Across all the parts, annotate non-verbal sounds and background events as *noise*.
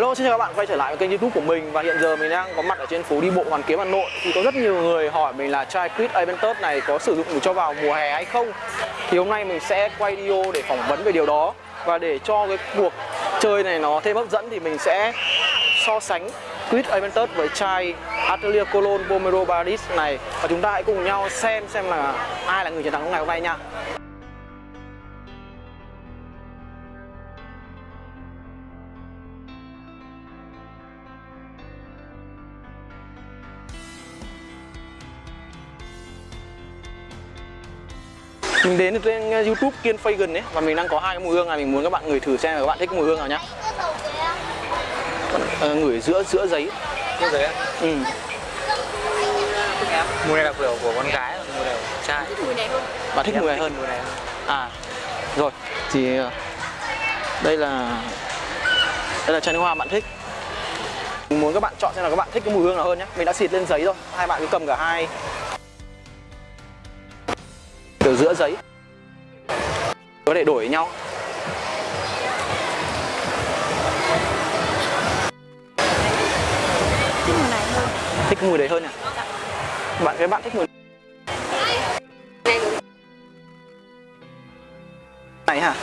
Hello, xin chào các bạn quay trở lại với kênh youtube của mình Và hiện giờ mình đang có mặt ở trên phố đi bộ Hoàn Kiếm Hà Nội. Thì có rất nhiều người hỏi mình là chai Quid Aventus này có sử dụng được cho vào mùa hè hay không? Thì hôm nay mình sẽ quay video để phỏng vấn về điều đó. Và để cho cái cuộc chơi này nó thêm hấp dẫn thì mình sẽ so sánh Quid Aventus với chai Atelier Cologne Pomero Baris này. Và chúng ta hãy cùng nhau xem xem là ai là người chiến thắng ngày hôm nay nha. Mình đến trên uh, youtube kiên Fagan ấy và mình đang có hai cái mùi hương này mình muốn các bạn ngửi thử xem là các bạn thích mùi hương nào nhá. Ờ, ngửi giữa giữa giấy. Cái đấy á? ừ. Mùi này là kiểu của con gái, mùi này của trai. Mùi này hơn. Bạn thích mùi này hơn. Mùi này hơn. à rồi thì uh, đây là đây là chai nước hoa bạn thích. Mình muốn các bạn chọn xem là các bạn thích cái mùi hương nào hơn nhé mình đã xịt lên giấy rồi hai bạn cứ cầm cả hai từ giữa giấy. Có thể đổi với nhau. Thích mùi này hơn. Thích mùi đấy hơn à? Bạn cái bạn thích mùi này hả?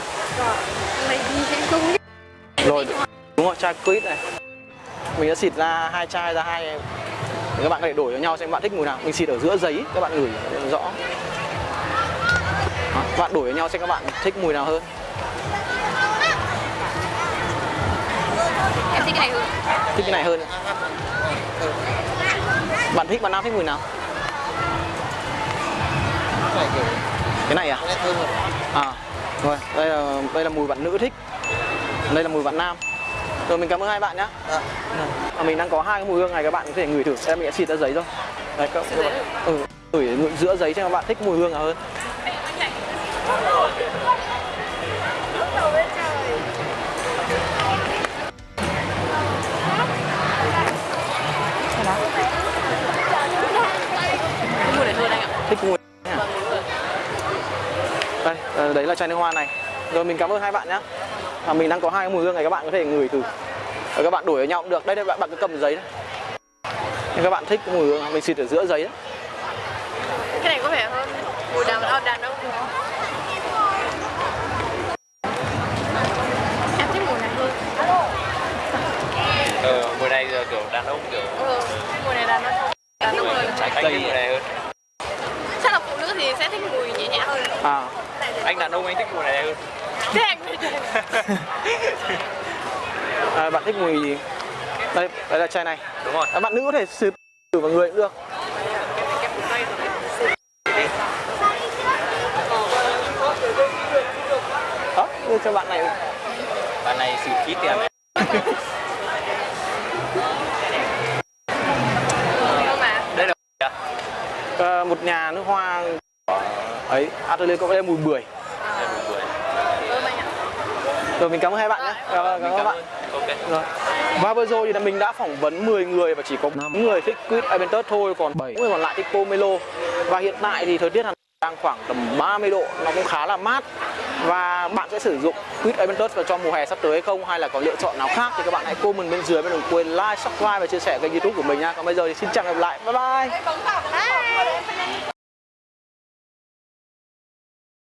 Rồi đúng rồi chai quýt này. Mình đã xịt ra hai chai ra hai các bạn có thể đổi với nhau xem bạn thích mùi nào. Mình xịt ở giữa giấy các bạn ngửi để rõ các bạn đổi với nhau xem các bạn thích mùi nào hơn. Em thích cái này hơn. Thích cái này hơn. Bạn thích bạn nam thích mùi nào? Cái này kiểu cái này à? À rồi đây là đây là mùi bạn nữ thích. Đây là mùi bạn nam. Rồi mình cảm ơn hai bạn nhé à. à, mình đang có hai cái mùi hương này các bạn có thể ngửi thử em mình đã xịt ra giấy rồi. Đấy các, các bạn ừ, ngửi ngửi giữa giấy xem các bạn thích mùi hương nào hơn thích mùi này anh ạ thích mùi đây ờ, đấy là chai nước hoa này. Rồi mình cảm ơn hai bạn nhé à, mình đang có hai mùi hương này các bạn có thể ngửi thử. Rồi các bạn đổi với nhau cũng được. Đây đây bạn bạn cứ cầm giấy đấy nhưng các bạn thích mùi hương mình xịt ở giữa giấy đấy. Cái này có vẻ hơn mùi đàn ông đàn ông em thích mùi này hơn Ờ, mùi này giờ kiểu đàn ông kiểu ừ mùi này đàn ông đàn ông hơn anh thích mùi này hơn chắc là phụ nữ thì sẽ thích mùi nhẹ nhẹ hơn à Anh đàn ông anh thích mùi này hơn thế anh *laughs* À, bạn thích mùi gì? Đây, đây là chai này. Đúng rồi À, bạn nữ có thể xịt thử vào người cũng được. Đó, đưa cho bạn này. Bạn này xịt khí tiền này *laughs* à? À, một nhà nước hoa ấy, Atelier có mùi bưởi. Đây mùi bưởi ơn anh ạ Rồi mình cảm ơn hai bạn nhé. Cảm ơn cảm ơn các bạn. Ok Rồi. Và vừa rồi thì là mình đã phỏng vấn 10 người và chỉ có 5 người thích Quýt Aventus thôi, còn 7 người còn lại thích Pomelo. Và hiện tại thì thời tiết đang khoảng tầm 30 độ, nó cũng khá là mát. Và bạn sẽ sử dụng Quýt Aventus vào cho mùa hè sắp tới hay không hay là có lựa chọn nào khác thì các bạn hãy comment bên dưới và đừng quên like, subscribe và chia sẻ kênh YouTube của mình nha. Còn bây giờ thì xin chào và gặp lại. Bye. Bye.